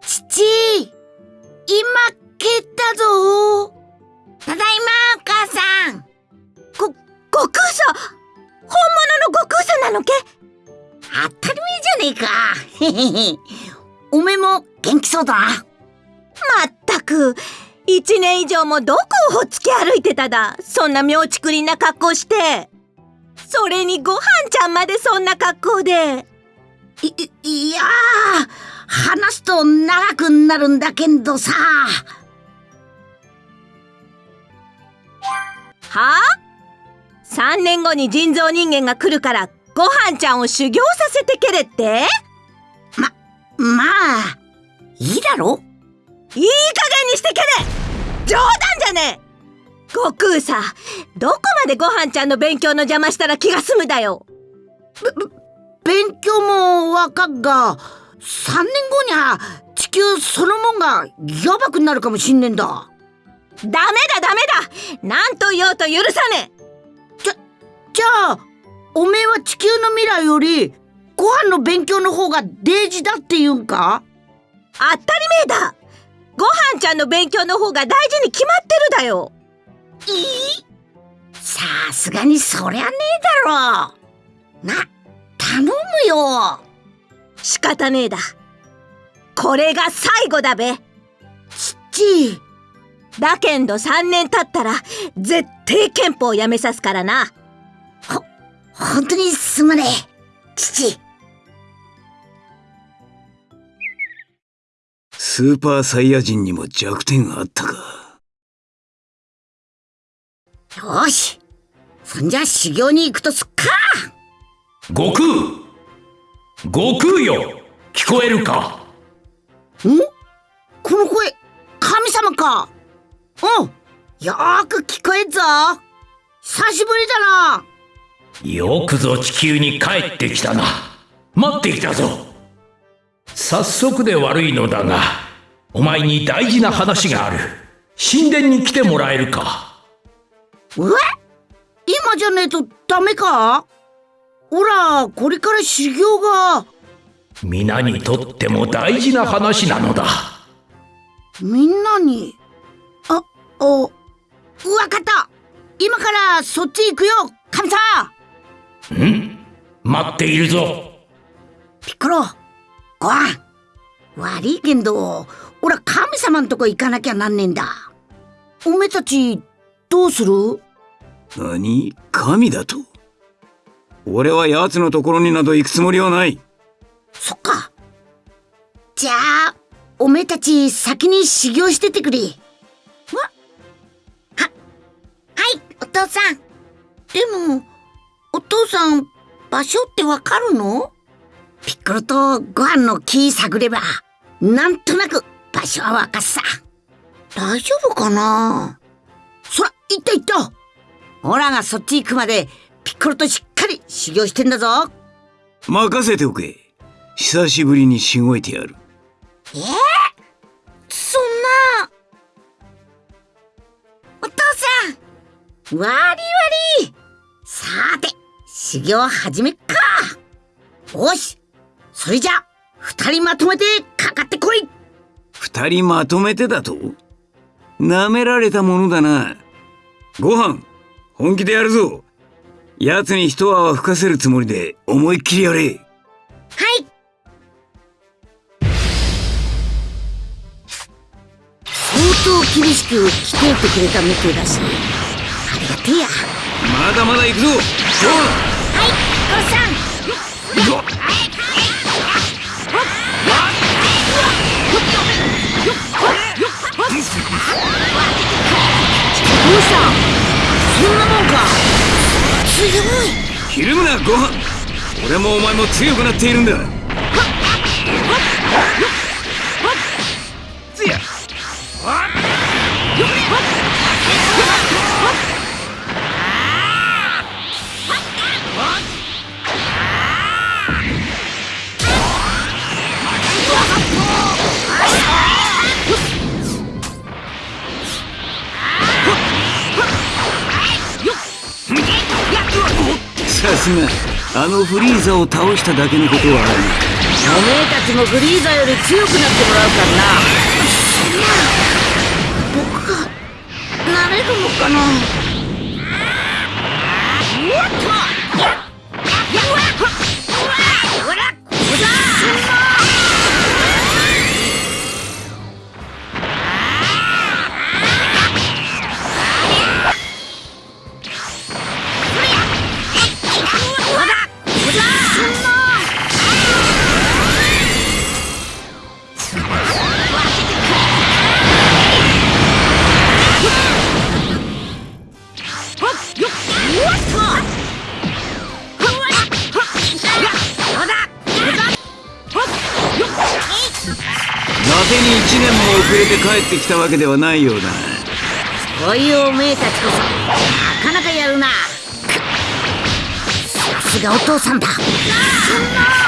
父今蹴ったぞ。ただいまお母さん。ご、悟空さ本物の悟空さなのけ。当たり前じゃねえか。おめも元気そうだ。なまったく。一年以上もどこをほっつき歩いてただ。そんな妙ちくりんな格好して。それにご飯ちゃんまでそんな格好で。いいや話すと長くなるんだけどさ。はあ？3年後に人造人間が来るからご飯ちゃんを修行させてけれって？ままあいいだろ？いい加減にしてけれ！冗談じゃねえ！悟空さどこまでご飯ちゃんの勉強の邪魔したら気が済むだよ。勉強もわかっが3年後には地球そのもんがやばくなるかもしんねえんだ。ダメだダメだ。何と言おうと許さねえじゃじゃあおめえは地球の未来よりご飯の勉強の方が大事だって言うんか？当たり前だ。ご飯ちゃんの勉強の方が大事に決まってるだよ。いい？さすがにそりゃねえだろ。な頼むよ仕方ねえだ。これが最後だべ。父だけんど3年経ったら絶対憲法やめさすからな。ほ本当にすまねえ。父スーパーサイヤ人にも弱点あったか。よし。そんじゃ修行に行くとすっか。悟空悟空よ。聞こえるか？んこの声神様か？うん。よーく聞こえんぞ。久しぶりだな。よくぞ地球に帰ってきたな。待っていたぞ。早速で悪いのだがお前に大事な話がある。神殿に来てもらえるか？え今じゃねえとダメか？ほらこれから修行が。皆にとっても大事な話なのだ。みんなに。あおわかった。今からそっち行くよ神様。ん？待っているぞ。ピッコロご飯悪いけんど俺は神様んとこ行かなきゃなんねえんだ。おめえたちどうする？何？神だと？俺は奴のところになど行くつもりはない。そっか。じゃあおめえたち先に修行しててくれ。わ。ははいお父さん。でもお父さん場所ってわかるの？ピッコロとご飯の木探ればなんとなく場所はわかっさ。大丈夫かな？そら行った行った。オラがそっち行くまでピッコロとしっかり修行してんだぞ。任せておけ。久しぶりにしごいてやる。えー、そんな。お父さんわりわり。さて修行始めっか。よしそれじゃ二人まとめてかかってこい。二人まとめてだと？舐められたものだな。ご飯本気でやるぞ奴に一泡吹かせるつもりで思いっきりやれ。はい。相当厳しく鍛えてくれたみてえだし。ありがてえや。まだまだ行くぞ。はいゴさん強い。ひるむなご飯。俺もお前も強くなっているんだ。つや。さすがあのフリーザを倒しただけのことはある。たちもグリーザより強くなってもらうからな。僕がなれるのかな遅れて帰ってきたわけではないようだ。なこういうおめえたちこそなかなかやるな。さすがお父さんだ。大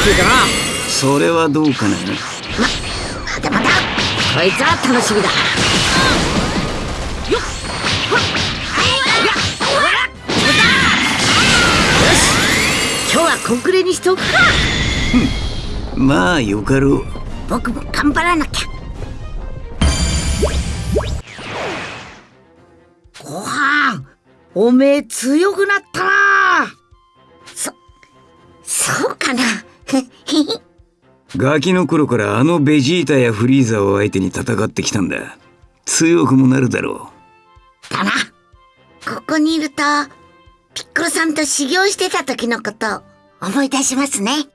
えてきたみてえだな。それはどうかな？まだまだこいつは楽しみだ。よし。今日はコンクレにしくか。まあよかろう。僕も頑張らなきゃ。ご飯おめえ強くなったな。そそうかな ガキの頃からあのベジータやフリーザを相手に戦ってきたんだ。強くもなるだろだな。ここにいるとピッコロさんと修行してた時のことを思い出しますね。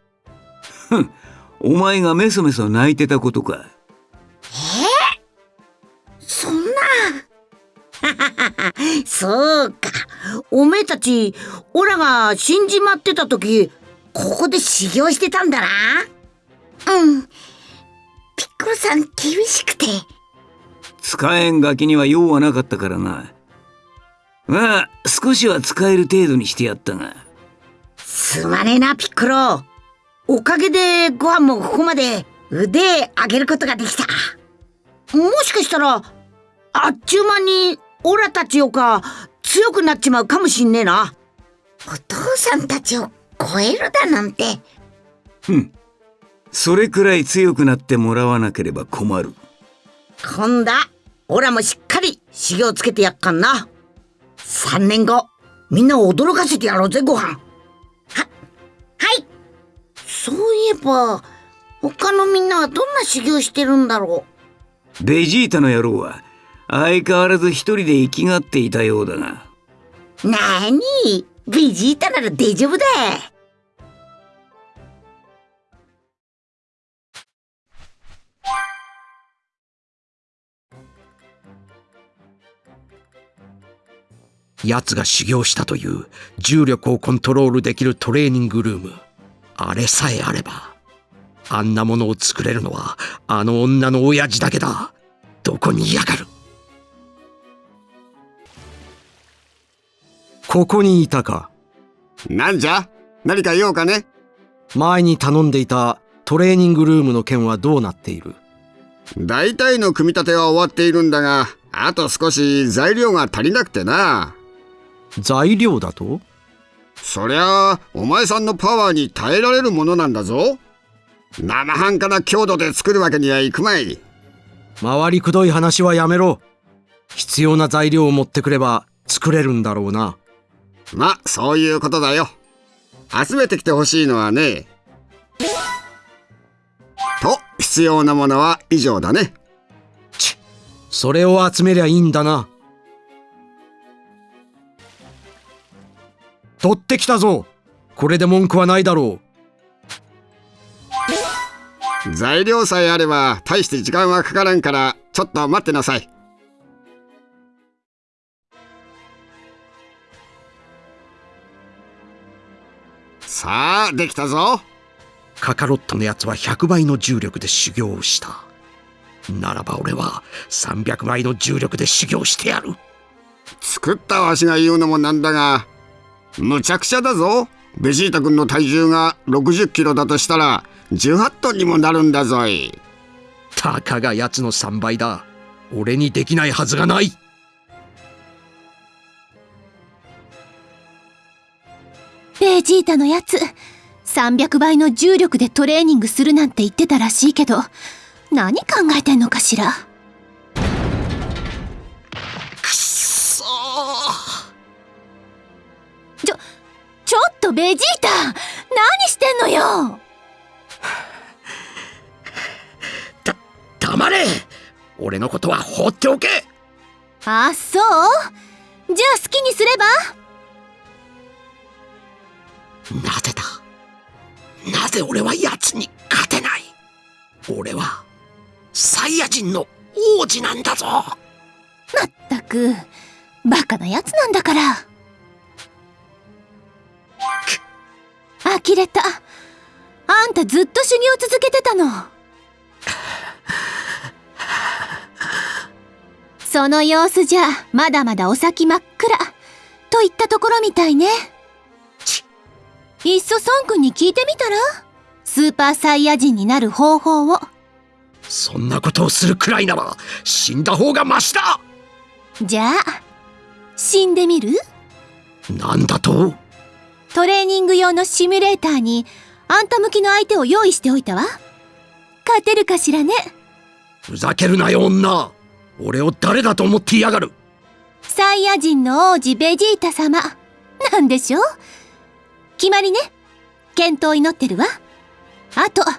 うお前がメソメソ泣いてたことか。そんな。そうか。おめえたちオラが死んじまってた時ここで修行してたんだな。うん。ピッコロさん厳しくて。使えんガキには用はなかったからな。まあ少しは使える程度にしてやったが。すまねえなピッコロ。おかげでご飯もここまで腕上げることができた。もしかしたらあっちゅう間にオラたちよか強くなっちまうかもしんねえな。お父さんたちを超えるだなんて。それくらい強くなってもらわなければ困る。今度はオラもしっかり修行つけてやっかんな。3年後みんなを驚かせてやろうぜご飯。ははい。そういえば他のみんなはどんな修行してるんだろベジータの野郎は相変わらず一人で生きがっていたようだがうなーに？ベジータなら大丈夫だ。奴が修行したという重力をコントロールできるトレーニングルーム。あれさえあればあんなものを作れるのはあの女の親父だけだ。どこにいやがる？ここにいたか。なんじゃ？何か用かね？前に頼んでいたトレーニングルームの件はどうなっている？大体の組み立ては終わっているんだが、あと少し材料が足りなくてな。材料だと？そりゃあ、お前さんのパワーに耐えられるものなんだぞ。生半可な強度で作るわけにはいくまい。回りくどい話はやめろ。必要な材料を持ってくれば作れるんだろうなま、そういうことだよ。集めてきてほしいのはね。と、必要なものは以上だね。それを集めりゃいいんだな取ってきたぞこれで文句はないだろう材料さえあれば大して時間はかからんから、ちょっと待ってなさい。さあできたぞ。カカロットのやつは100倍の重力で修行をした。ならば俺は300倍の重力で修行してやる。作ったわしが言うのもなんだがむちゃくちゃだぞ。ベジータ君の体重が60キロだとしたら18トンにもなるんだぞい。たかがやつの3倍だ。俺にできないはずがないベジータのやつ。300倍の重力でトレーニングするなんて言ってたらしいけど何考えてんのかしら？くっそちょちょっとベジータ何してんのよ？だ黙れ。俺のことは放っておけ。あそう？じゃあ好きにすれば？なぜだ？なぜ俺は奴に勝てない？俺はサイヤ人の王子なんだぞ。まったくバカなやつなんだから。呆れた。あんたずっと修行続けてたの。その様子じゃまだまだお先真っ暗といったところみたいね。いっそ孫君に聞いてみたら？スーパーサイヤ人になる方法を。そんなことをするくらいなら死んだ方がマシだ!じゃあ死んでみる？なんだと?トレーニング用のシミュレーターにあんた向きの相手を用意しておいたわ。勝てるかしらね？ふざけるなよ女!俺を誰だと思っていやがる?サイヤ人の王子ベジータ様。なんでしょ決まりね。健闘祈ってるわ。あとあ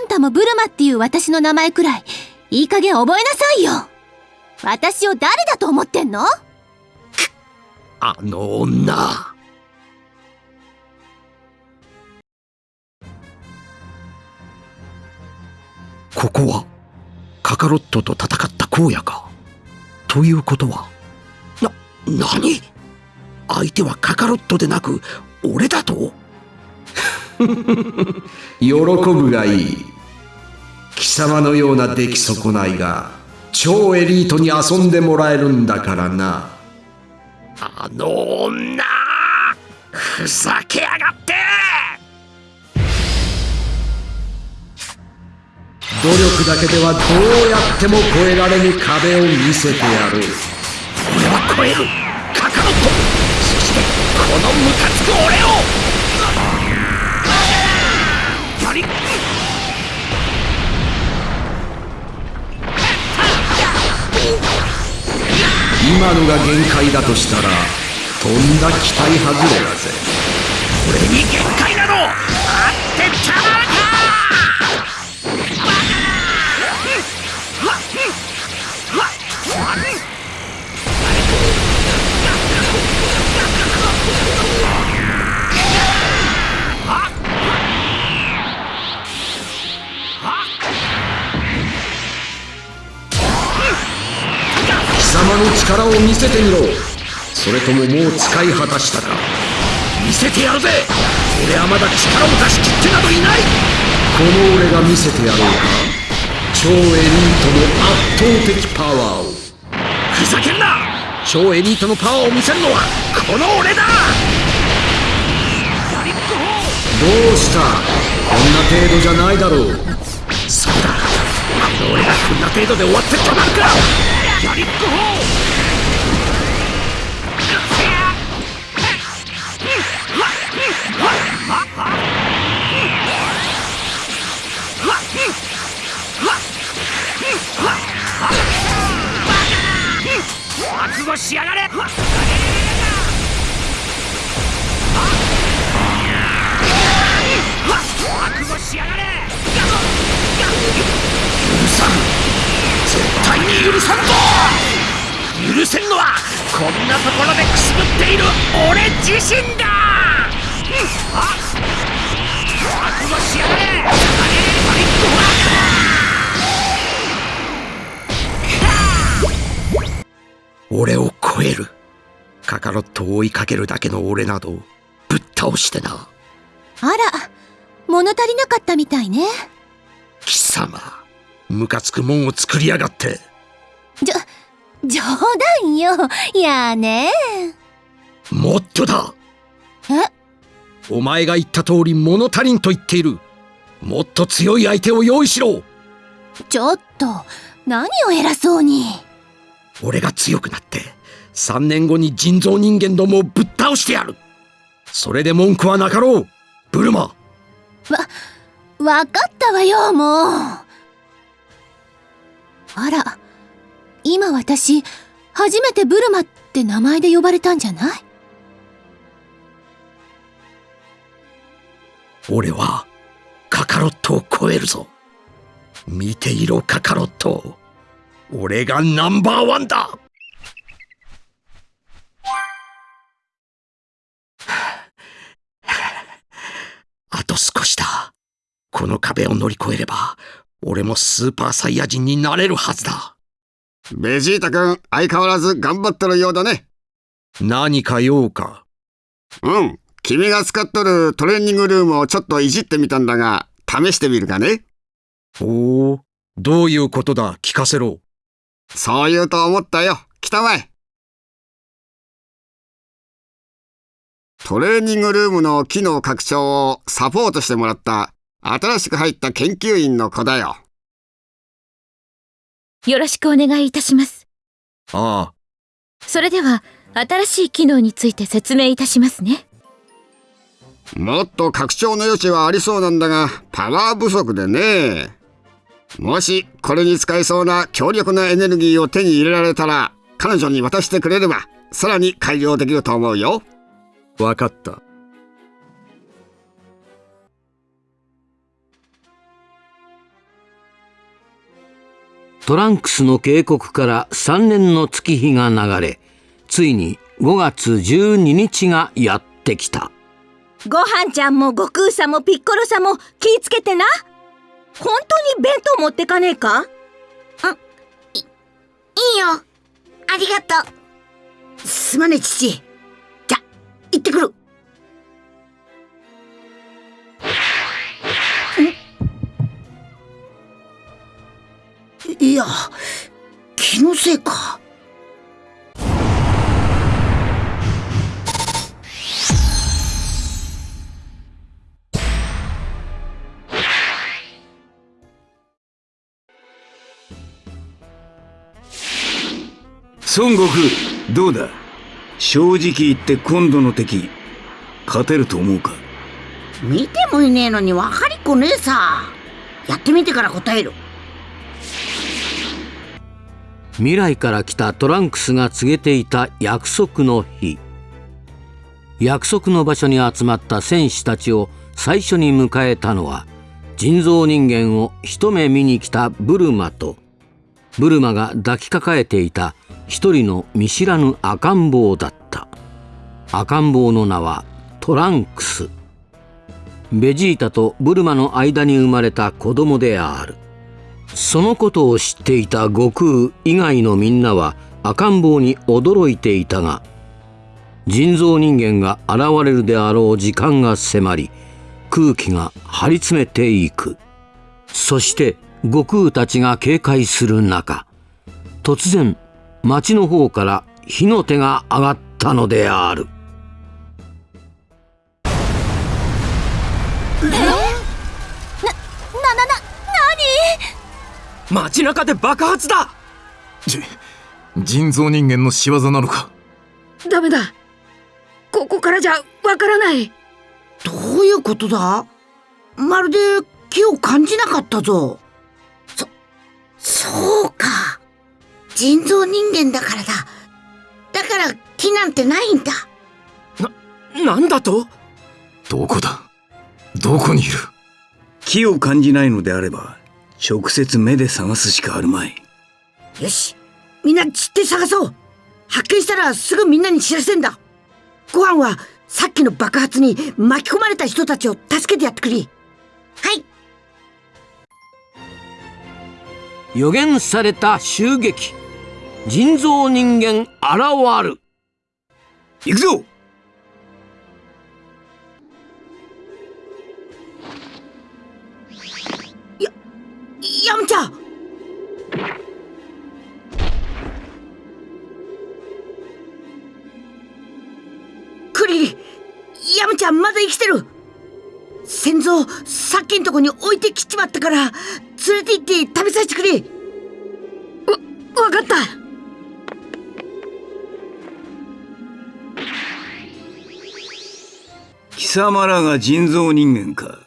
んたもブルマっていう私の名前くらいいい加減覚えなさいよ。私を誰だと思ってんの？あの女。ここはカカロットと戦った荒野か？ということはな何？相手はカカロットでなく俺だと？喜ぶがいい。貴様のような出来損ないが超エリートに遊んでもらえるんだからな。あの女ふざけやがって！努力だけではどうやっても越えられぬ壁を見せてやる。俺は超えるのムカつく俺を！今のが限界だとしたらとんだ期待外れだぜ。俺に限界などあってたまらかせてみろ。それとももう使い果たしたか。見せてやるぜ。俺はまだ力を出し切ってなどいない。この俺が見せてやろうか。超エリートの圧倒的パワーを。ふざけるな。超エリートのパワーを見せるのはこの俺だ。どうした。こんな程度じゃないだろう。そうだ。この俺がこんな程度で終わってたまるか。やりっこ覚悟しやがれ！覚悟しやがれ！許さん！絶対に許さんぞ！許せんのはこんなところでくすぶっている俺自身だ！あ覚悟しやがれ！バリッ俺を超える。カカロットを追いかけるだけの俺などぶっ倒してな。あら、物足りなかったみたいね。貴様ムカつくもんを作りやがって。じょ、冗談よ。やあねもっとだ。え？お前が言った通り物足りんと言っている。もっと強い相手を用意しろ。ちょっと、何を偉そうに。俺が強くなって3年後に人造人間どもをぶっ倒してやる。それで文句はなかろうブルマ。わ、わかったわよ、もう。あら、今私、初めてブルマって名前で呼ばれたんじゃない？俺はカカロットを超えるぞ。見ていろカカロット俺がナンバーワンだ。あと少しだ。この壁を乗り越えれば俺もスーパーサイヤ人になれるはずだ。ベジータ君、相変わらず頑張ってるようだね。何か用か？うん。君が使っとるトレーニングルームをちょっといじってみたんだが、試してみるかね。おおどういうことだ？聞かせろそう言うと思ったよ。来たまえ。トレーニングルームの機能拡張をサポートしてもらった新しく入った研究員の子だよ。よろしくお願いいたします。ああそれでは、新しい機能について説明いたしますね。もっと拡張の余地はありそうなんだが、パワー不足でね。もし、これに使えそうな強力なエネルギーを手に入れられたら、彼女に渡してくれれば、さらに改良できると思うよ。わかったトランクスの警告から3年の月日が流れついに5月12日がやってきたごはんちゃんも悟空さんもピッコロさんも気ぃつけてな。本当に弁当持ってかねえか？いいよ。ありがとう。すまねえ、父。じゃ、行ってくる。ん？いや、気のせいか。孫悟空どうだ？正直言って今度の敵勝てると思うか？見てもいねえのに分かりっこねえさ。やってみてから答える。未来から来たトランクスが告げていた約束の日約束の場所に集まった戦士たちを最初に迎えたのは人造人間を一目見に来たブルマとブルマが抱きかかえていた一人の見知らぬ赤ん坊だった。赤ん坊の名はトランクス。ベジータとブルマの間に生まれた子供である。そのことを知っていた悟空以外のみんなは赤ん坊に驚いていたが人造人間が現れるであろう時間が迫り空気が張り詰めていく。そして悟空たちが警戒する中突然町の方から火の手が上がったのであるな、な、な、街中で爆発だじ人造人間の仕業なのか？ダメだ。ここからじゃわからない。どういうことだ？まるで気を感じなかったぞ。そ、そうか。人造人間だからだ。だから気なんてないんだ。なんだと？どこだ？どこにいる？気を感じないのであれば直接目で探すしかあるまいよし。みんな散って探そう。発見したらすぐみんなに知らせんだ。ご飯はさっきの爆発に巻き込まれた人たちを助けてやってくれ。はい。予言された襲撃人造人間現る。行くぞ！や、やむちゃ！んクリリヤムちゃんまだ生きてる！先祖さっきんとこに置いてきちまったから連れて行って食べさせてくれ！様らが人造人間か。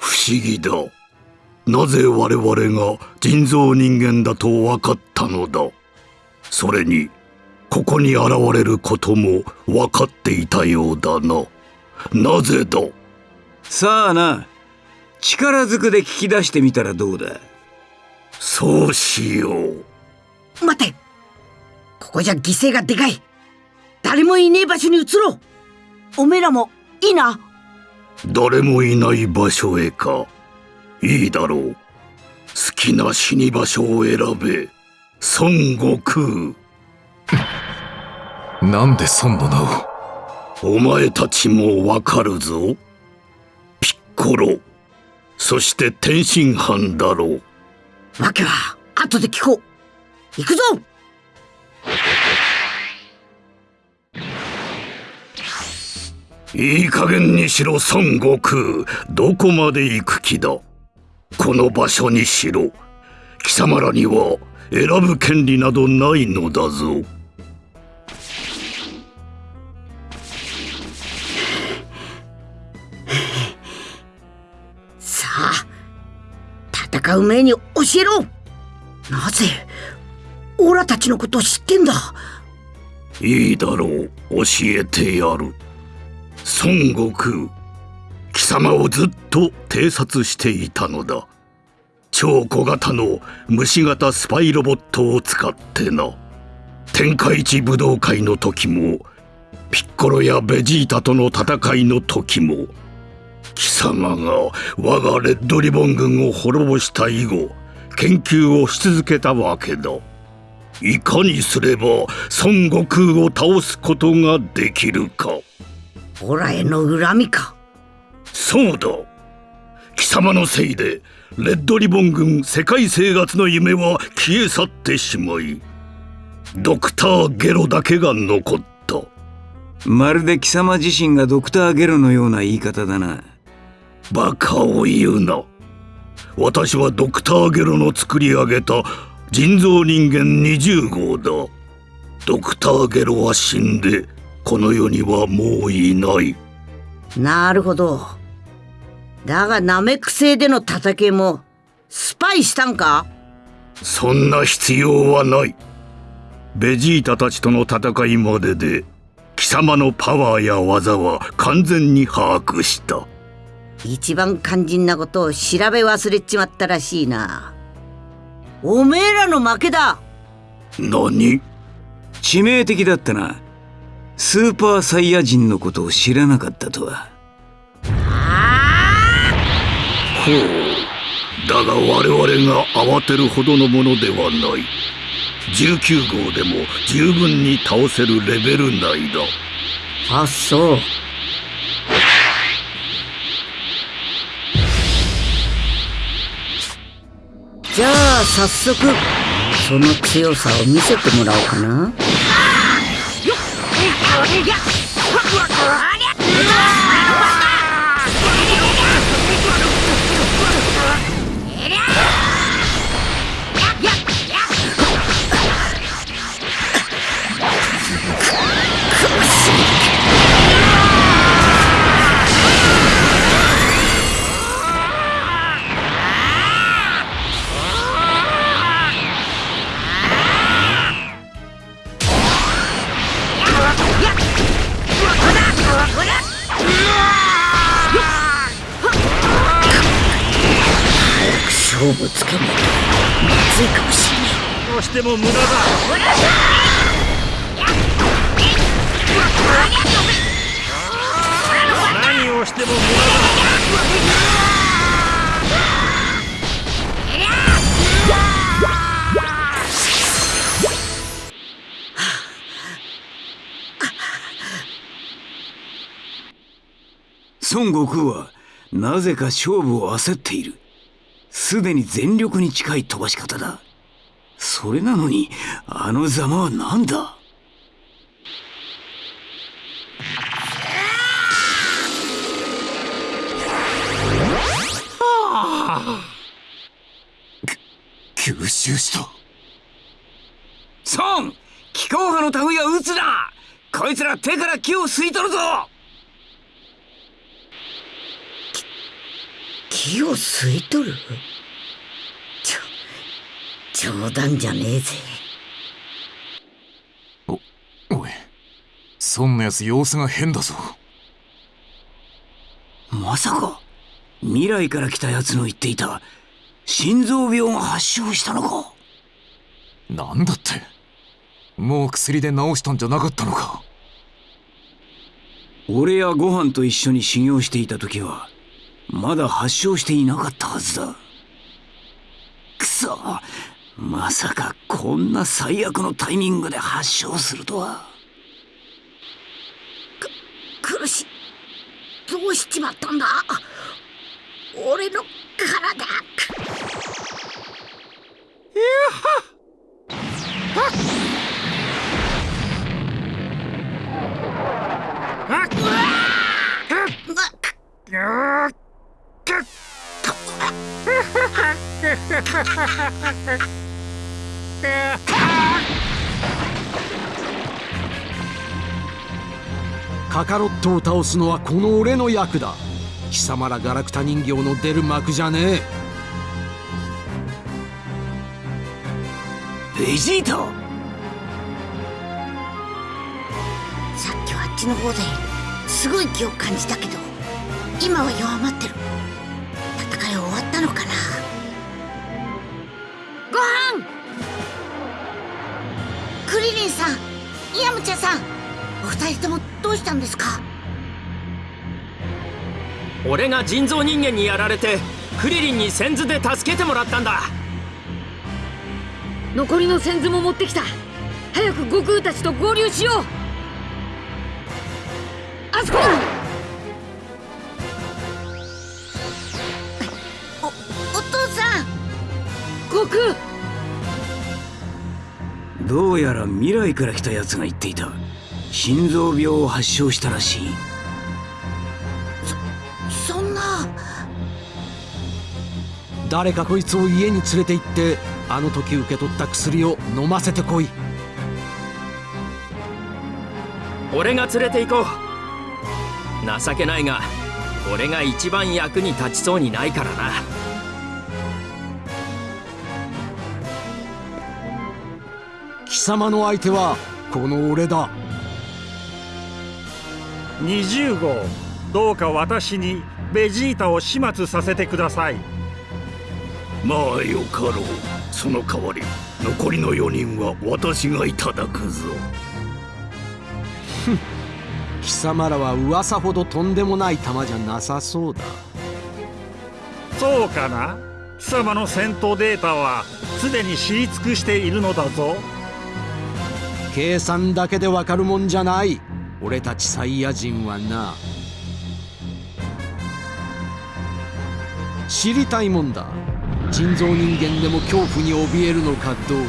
不思議だ。なぜ我々が人造人間だと分かったのだ？それにここに現れることも分かっていたようだな。なぜだ？さあな力ずくで聞き出してみたらどうだ？そうしよう。待て。ここじゃ犠牲がでかい。誰もいねえ場所に移ろう。おめえらもいいな。誰もいない場所へか。いいだろう。好きな死に場所を選べ。孫悟空。なんで孫の名をお前たちもわかるぞ。ピッコロ。そして天津飯だろう。わけは後で聞こう。行くぞいい加減にしろ孫悟空。どこまで行く気だ？この場所にしろ。貴様らには選ぶ権利などないのだぞ。さあ戦う前に教えろ。なぜオラたちのことを知ってんだ？いいだろう。教えてやる孫悟空貴様をずっと偵察していたのだ。超小型の虫型スパイロボットを使ってな。天下一武道会の時もピッコロやベジータとの戦いの時も貴様が我がレッドリボン軍を滅ぼした以後研究をし続けたわけだ。いかにすれば孫悟空を倒すことができるか。オラへの恨みか。そうだ。貴様のせいでレッドリボン軍世界生活の夢は消え去ってしまいドクターゲロだけが残った。まるで貴様自身がドクターゲロのような言い方だな。バカを言うな。私はドクターゲロの作り上げた人造人間20号だ。ドクターゲロは死んでこの世にはもういない。なるほど。だがナメック星での戦いもスパイしたんか？そんな必要はない。ベジータたちとの戦いまでで貴様のパワーや技は完全に把握した。一番肝心なことを調べ忘れちまったらしいな。おめえらの負けだ。何？致命的だったなスーパーサイヤ人のことを知らなかったとは。ほう。だが我々が慌てるほどのものではない。19号でも十分に倒せるレベル内だ。あそう。じゃあ早速その強さを見せてもらおうかなれが勝負つけないとまずいかもしれないどうしても無駄だ何をしても無駄だ孫悟空はなぜか勝負を焦っている。すでに全力に近い飛ばし方だ。それなのに、あのざまは何だ？吸収した。孫気候派の類は撃つなこいつら手から木を吸い取るぞ。木を吸い取る？ちょ冗談じゃねえぜ。おおいそんなやつ様子が変だぞ。まさか未来から来たやつの言っていた心臓病が発症したのか？なんだって？もう薬で治したんじゃなかったのか？俺やご飯と一緒に修行していた時はまだ発症していなかったはずだ。くそ。まさかこんな最悪のタイミングで発症するとは。く苦しい。どうしちまったんだ？俺の体。いや。はっカカロットを倒すのはこの俺の役だ。貴様らガラクタ人形の出る幕じゃねえ。ベジータさっきはあっちの方ですごい気を感じたけど今は弱まってる。ったのかな？ご飯！クリリンさんイヤムチャさんお二人ともどうしたんですか？俺が人造人間にやられてクリリンに先頭で助けてもらったんだ。残りの先頭も持ってきた。早く悟空たちと合流しよう。あそこだどうやら未来から来たやつが言っていた。心臓病を発症したらしい。そんな。誰かこいつを家に連れて行ってあの時受け取った薬を飲ませてこい。俺が連れて行こう。情けないが俺が一番役に立ちそうにないからな様の相手はこの俺だ。20号どうか私にベジータを始末させてください。まあよかろう。その代わり残りの4人は私がいただくぞ。貴様らは噂ほどとんでもない玉じゃなさそうだ。そうかな。貴様の戦闘データはすでに知り尽くしているのだぞ計算だけでわかるもんじゃない。俺たちサイヤ人はな。知りたいもんだ。人造人間でも恐怖に怯えるのかどうか。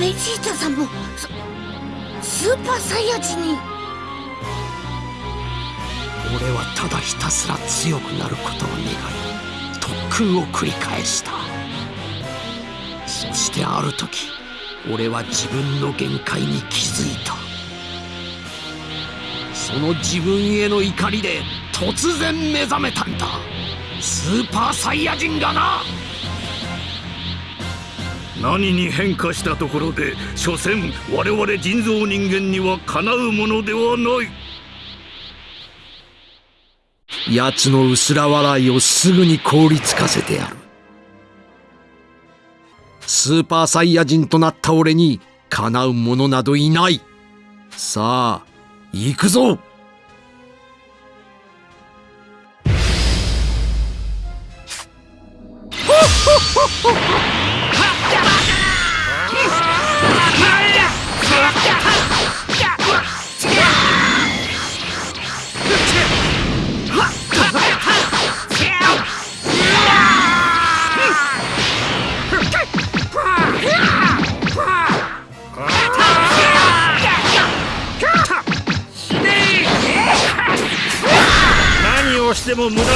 ベジータさんもススーパーサイヤ人に。俺はただひたすら強くなることを願い特訓を繰り返した。そしてある時俺は自分の限界に気づいた。その自分への怒りで突然目覚めたんだ。スーパーサイヤ人がな。何に変化したところで所詮我々人造人間にはかなうものではない。奴の薄ら笑いをすぐに凍りつかせてやるスーパーサイヤ人となった俺にかなうものなどいない。さあ行くぞ。も無駄だ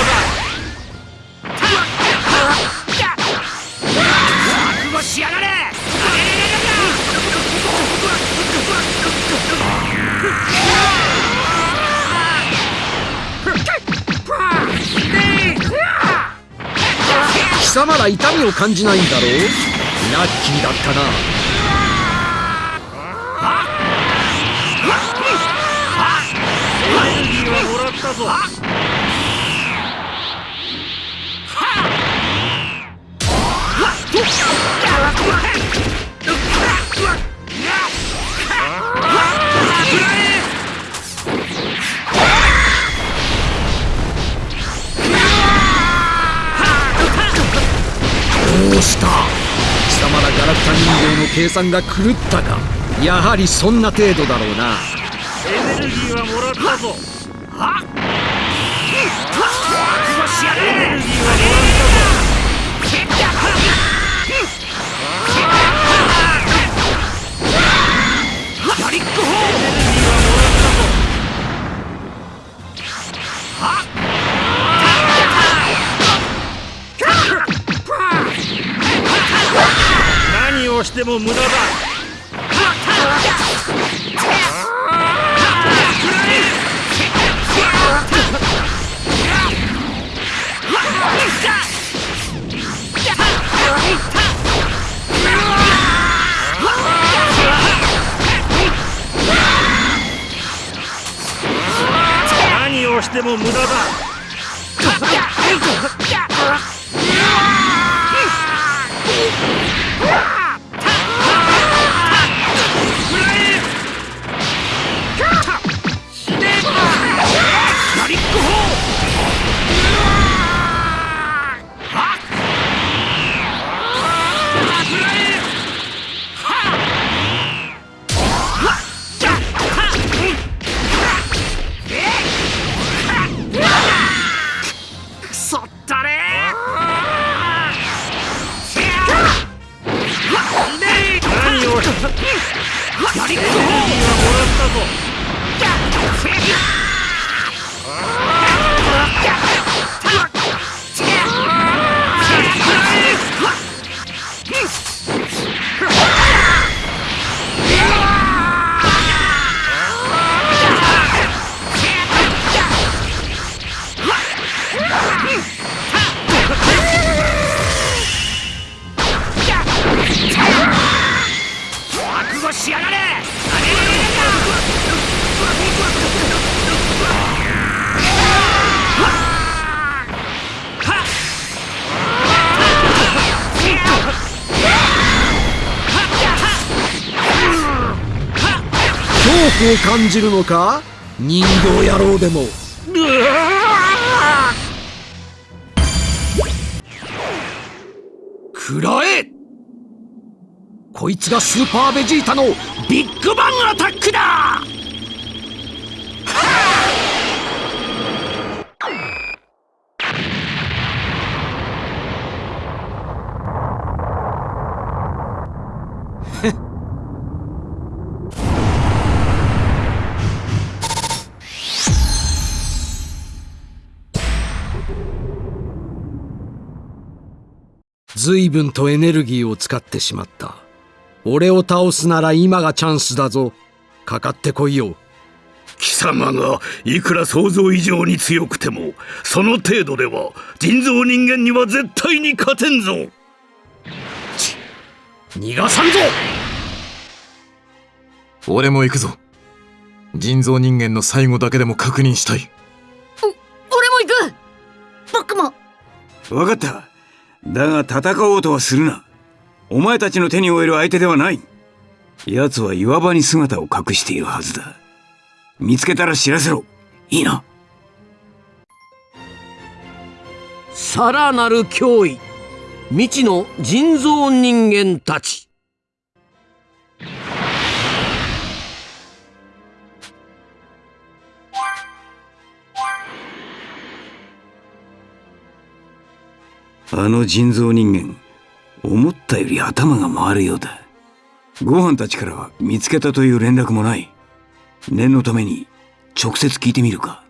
覚悟しやがれ貴様ら痛みを感じないんだろう？ラッキーだったな。エネルギーはもらっ。たぞどうした？貴様らガラクタ人形の計算が狂ったか。やはりそんな程度だろうな。エネルギーはもらったぞ。はもらやりっ！こほ何をしても無駄だをしても無駄だ。恐怖を感じるのか？人形野郎でも。くらえ！こいつがスーパーベジータのビッグバンアタックだ！随分とエネルギーを使ってしまった。俺を倒すなら今がチャンスだぞ。かかってこいよ。貴様がいくら想像以上に強くてもその程度では人造人間には絶対に勝てんぞ。逃がさんぞ。俺も行くぞ。人造人間の最後だけでも確認したい。俺も行く。僕も。分かっただが戦おうとはするな。お前たちの手に負える相手ではない。奴は岩場に姿を隠しているはずだ。見つけたら知らせろ。いいな。さらなる脅威。未知の人造人間たち。あの人造人間思ったより頭が回るようだ。ご飯たちからは見つけたという連絡もない。念のために直接聞いてみるか。